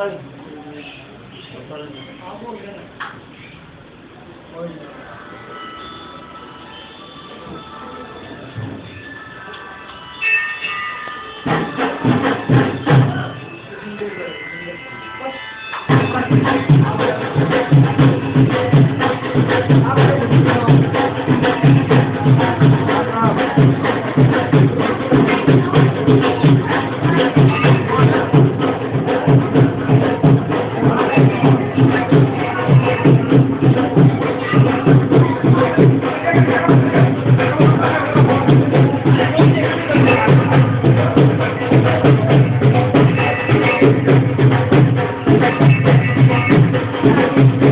வாங்க Thank you. Thank you.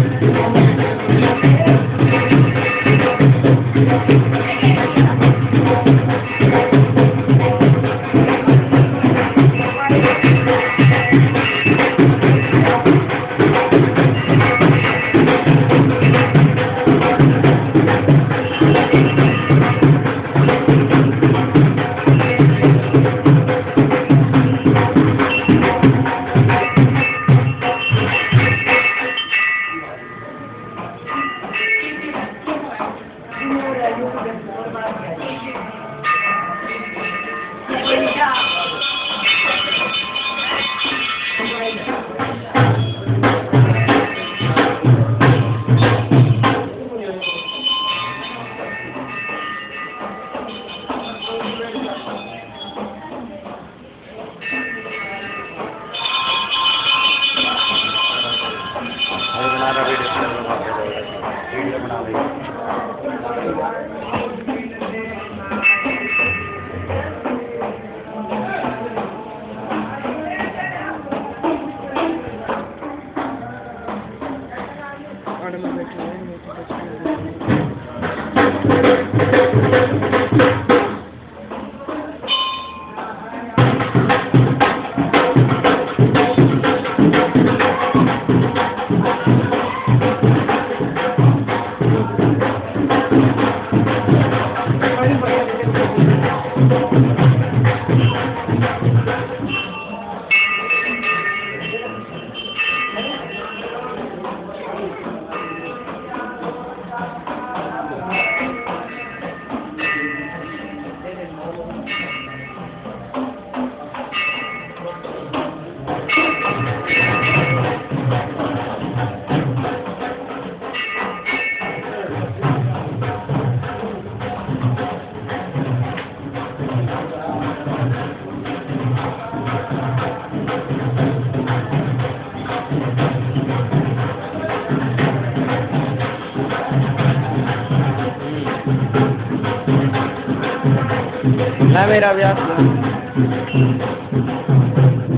میرا بیاس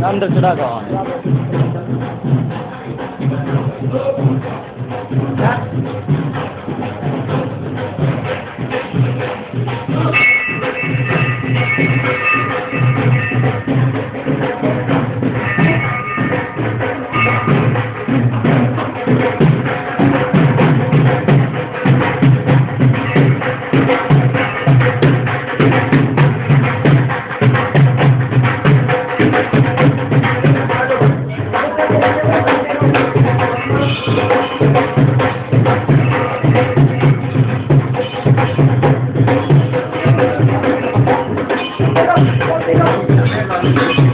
اندر چڑھا کا Thank you.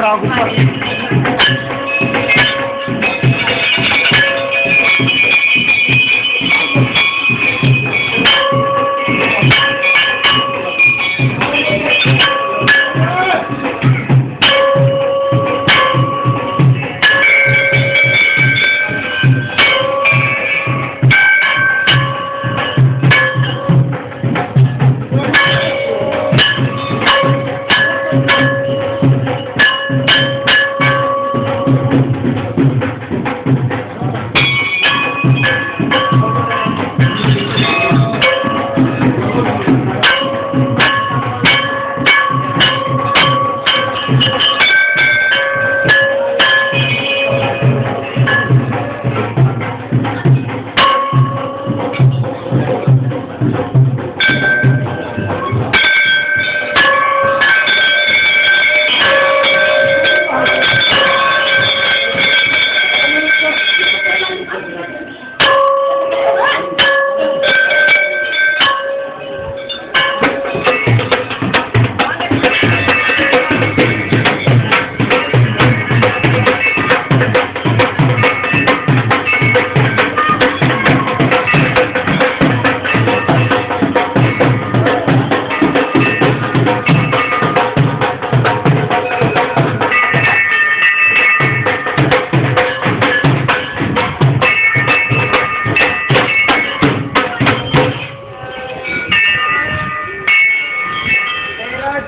Kraków.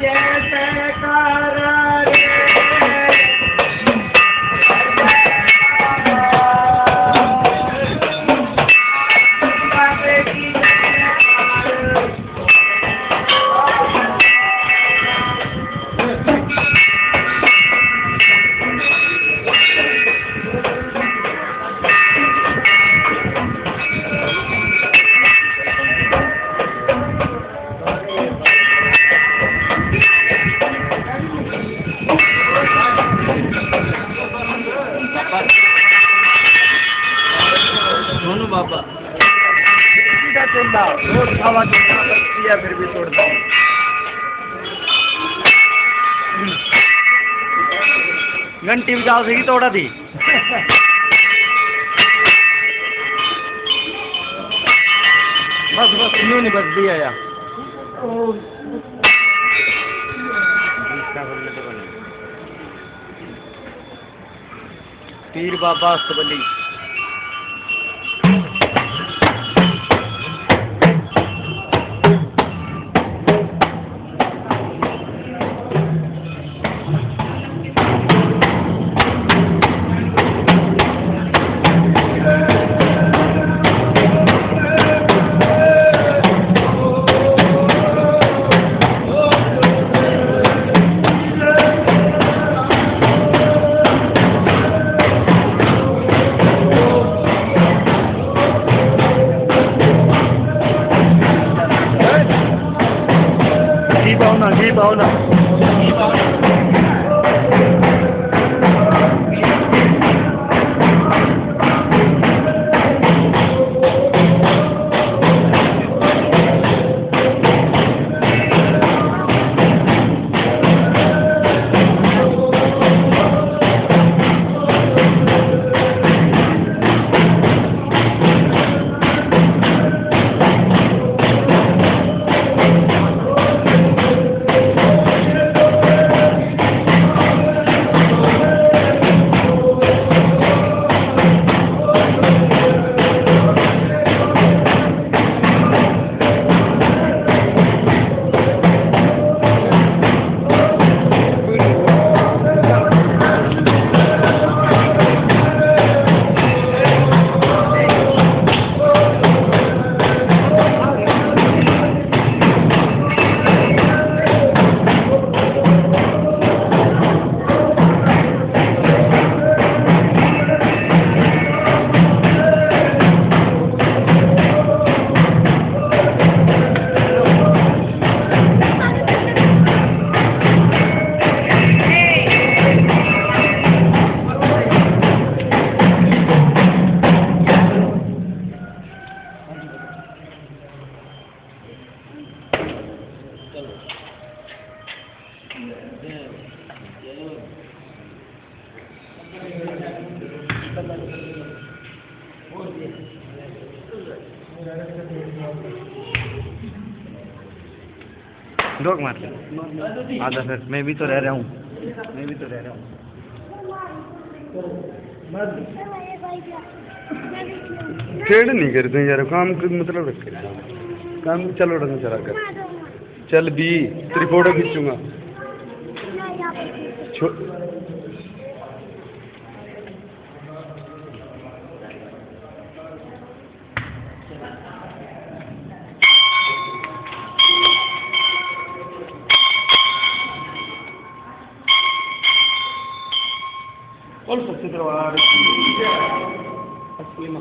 Yes, sir. ہوا کتنا کرتی گھنٹی بجا سے توڑا تھی بس بس، یوں نہیں بس آیا۔ پیر بابا سبلی 黑包呢？جھوک مار لیں ہاں آدھا پھر میں بھی تو رہ رہا ہوں۔ میں بھی تو رہ رہا ہوں۔ کھیڑ نہیں کرتے یار، کام مطلب رکھ کام چلو رکھنا چلا کر۔ چل بھی تری فوٹو کھینچوں گا۔ الصدر وعارض أسلم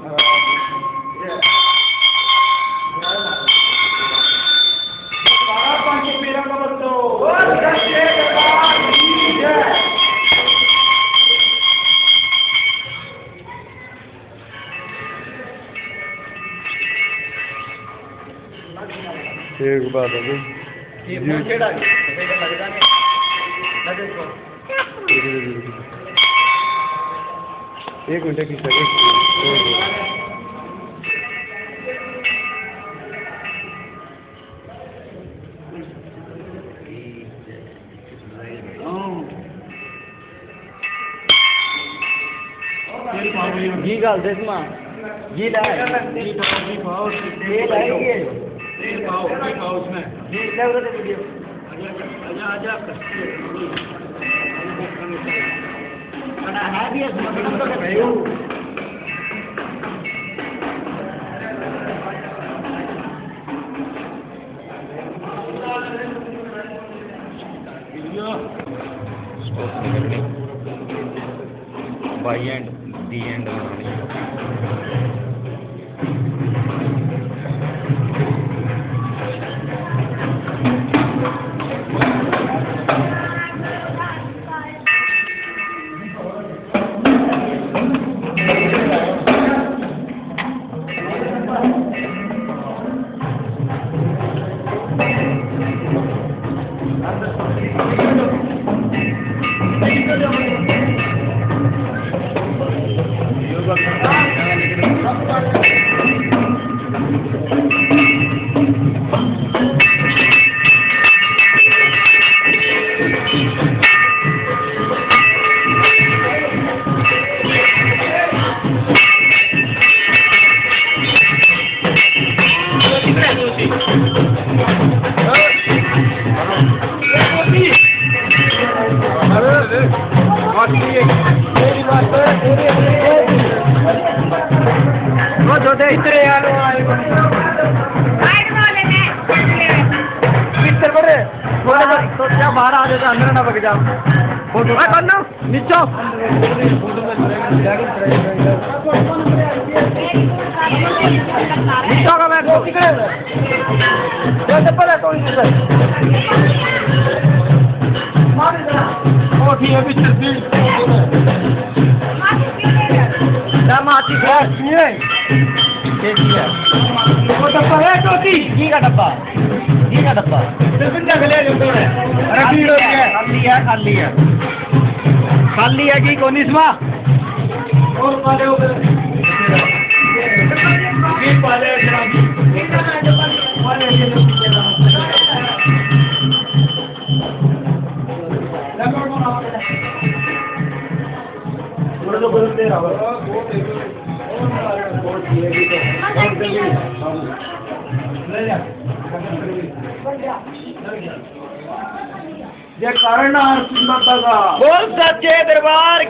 ٹھیک بات ہے جی ایک منٹ کی سر جی گال دسما جی لائے۔ جی پاؤ جی پاؤ یہ لائیں گے جی پاؤ جی پاؤ اس میں جی لائے اجا اچھا، اجا اچھا، اچھا۔ بائی اینڈ دی اینڈ باہر آ جاتا اندر نہ بگ جاؤ نیچو نیچو کا میں ماچی ڈبا ہے ڈبا خالی ہے خالی ہے جے کرنا ہر سمت دا بول سچے دربار